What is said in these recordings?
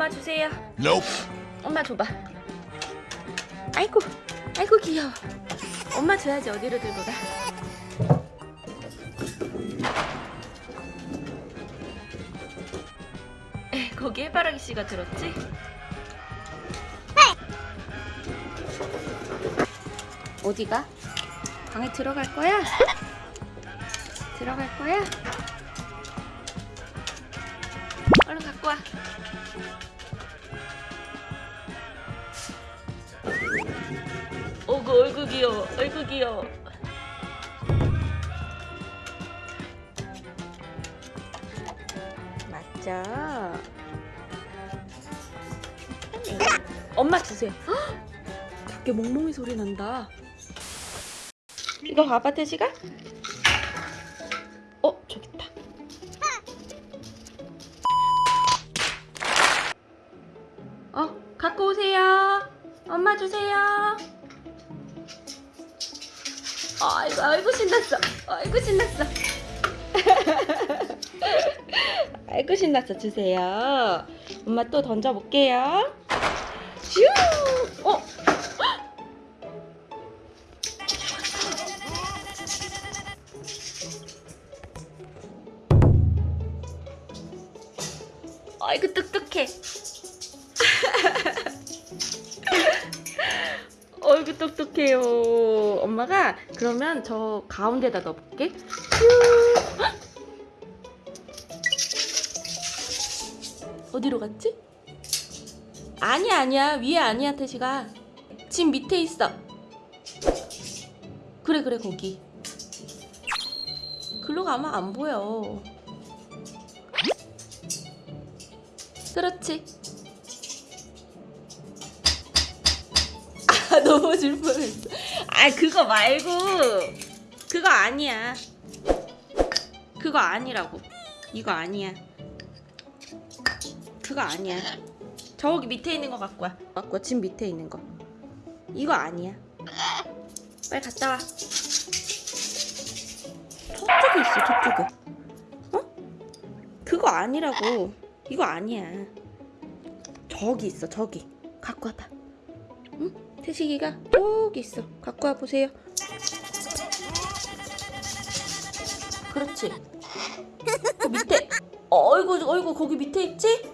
엄마 주세요. Nope. 엄마 줘봐. 아이고, 아이고 귀여워. 엄마 줘야지 어디로 들고 가. 에, 거기 해바라기 씨가 들었지? 어디가? 방에 들어갈 거야? 들어갈 거야? 얼른 갖고 와. 얼굴 귀여워 얼굴 귀여워 맞죠? 엄마 주세요. 헉! 밖에 멍멍이 소리 난다. 이거 봐봐 태식아 어 저기 있다. 어 갖고 오세요. 엄마 주세요 아이고 아이고 신났어. 아이고 신났어. 아이고 신났어. 주세요. 엄마 또 던져볼게요. 슈! 어? 아이고 똑똑해 똑똑해요. 엄마가 그러면 저 가운데다 넣어볼게. 슈. 헉! 어디로 갔지? 아니야 아니야 위에 아니야 태시가 집 밑에 있어. 그래 그래 거기. 글로 가면 안 보여. 그렇지. 아, 넘어질 뻔했어. 아, 그거 말고. 그거 아니야. 그거 아니라고. 이거 아니야. 그거 아니야. 저기 밑에 있는 거 갖고 와. 갖고 와. 집 밑에 있는 거. 이거 아니야. 빨리 갔다 와. 저쪽에 있어, 저쪽에. 어? 그거 아니라고. 이거 아니야. 저기 있어, 저기. 갖고 와봐. 응? 태식이가 저기 있어. 갖고 와 보세요. 그렇지. 그 밑에. 어이구, 어이구, 거기 밑에 있지?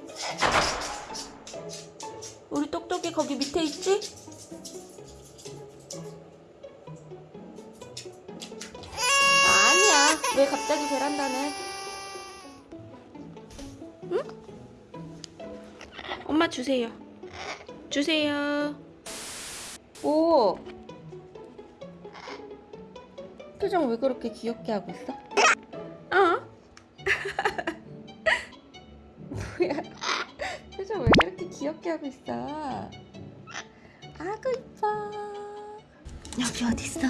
우리 똑똑이 거기 밑에 있지? 아니야. 왜 갑자기 베란다네? 응? 엄마 주세요. 주세요. 오. 표정 왜 그렇게 귀엽게 하고 있어? 어? 뭐야? 표정 왜 그렇게 귀엽게 하고 있어? 아구 이뻐. 여기 어디 있어?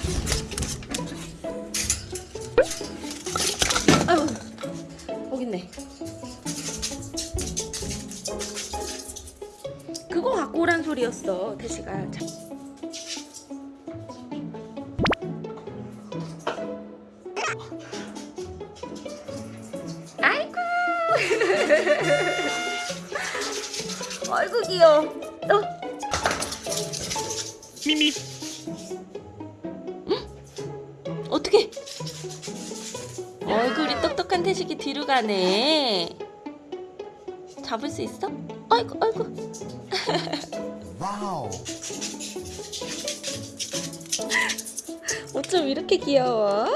아유, 여기 있네. 그거 갖고 오란 소리였어, 태식아. 아이고 귀여워. 어? 미미. 어떻게? 얼굴이 똑똑한 태식이 뒤로 가네. 잡을 수 있어? 아이고 아이고. Wow. 어쩜 이렇게 귀여워?